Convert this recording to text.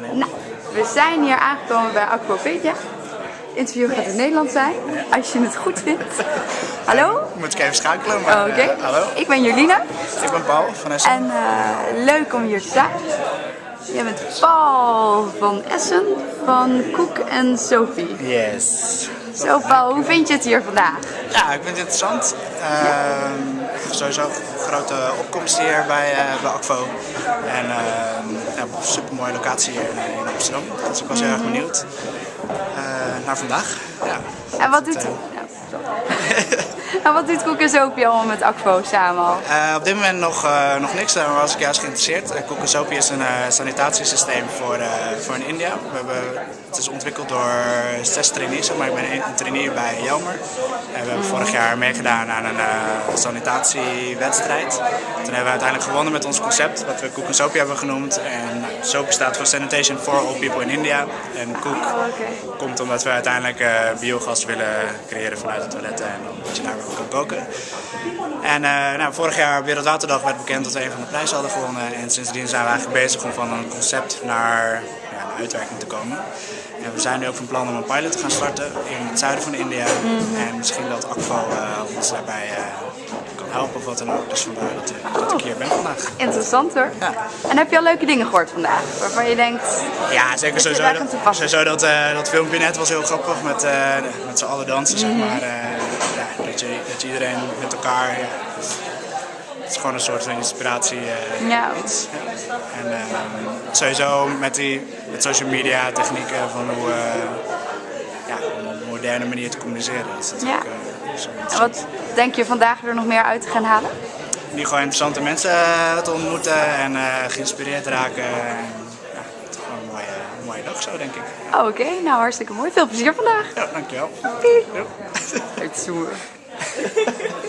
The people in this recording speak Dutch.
Nou, we zijn hier aangekomen bij Aquapedia. Het interview gaat in het Nederlands zijn, als je het goed vindt. Hallo? Moet ik even schakelen, maar Oké. eh, hallo. Ik ben Jolina Ik ben Paul van Essen. en eh, leuk om hier te zijn. Jij bent Paul van Essen van Koek en Sophie. Yes. Zo Paul, hoe vind je het hier vandaag? Ja, ik vind het interessant. Heb sowieso grote opkomst hier bij, eh bij. En ehm ja, super mooie locatie hier in, in Amsterdam. Dus ik was heel erg benieuwd eh, naar vandaag. Ja. En wat doet, eh, sorry. en wat doet Koek en Sophie allemaal met Aquo samen al? Eh, op dit moment nog, eh, nog niks, daar was ik juist geïnteresseerd. Uh, Kokosopi is een eh, sanitatiesysteem voor, eh, voor in India. We hebben, het is ontwikkeld door zes trainees, maar ik ben een trainee bij Jelmer. En we hebben vorig jaar meegedaan aan een eh, sanitatiewedstrijd. Toen hebben we uiteindelijk gewonnen met ons concept, wat we Kokosopi hebben genoemd. En Sopi staat voor Sanitation for All People in India. En Koek Oké. komt omdat we uiteindelijk eh, biogas willen creëren vanuit de toiletten en dat je daar kan koken. En eh, nou, vorig jaar Wereldwaterdag werd bekend dat we een van de prijzen hadden gewonnen. En sindsdien zijn we eigenlijk bezig om van een concept naar ja, een uitwerking te komen. En we zijn nu ook van plan om een pilot te gaan starten in het zuiden van India. En misschien dat Akvo eh, ons daarbij eh, kan helpen of wat dan ook. Dus vandaar dat, dat ik hier ben vandaag. Interessant hoor. Ja. En heb je al leuke dingen gehoord vandaag? Waarvan je denkt, Ja, zeker sowieso. Dat, sowieso dat, dat filmpje net was heel grappig met, met z'n allen dansen, zeg maar. Eh, ja, dat, je, dat iedereen met elkaar... Ja, het is gewoon een soort van inspiratie. eh, Ja. iets. Ja. En eh, sowieso met die met social media technieken van hoe... eh, ja, om op een moderne manier te communiceren. Dat is natuurlijk eh, en wat denk je vandaag er nog meer uit te gaan halen? Nu gewoon interessante mensen te ontmoeten en geïnspireerd raken. En, ja, het is gewoon een mooie, mooie dag zo, denk ik. Oh, Oké, nou hartstikke mooi. Veel plezier vandaag. Ja, dankjewel. Doei. Ja. Het ハハハハ!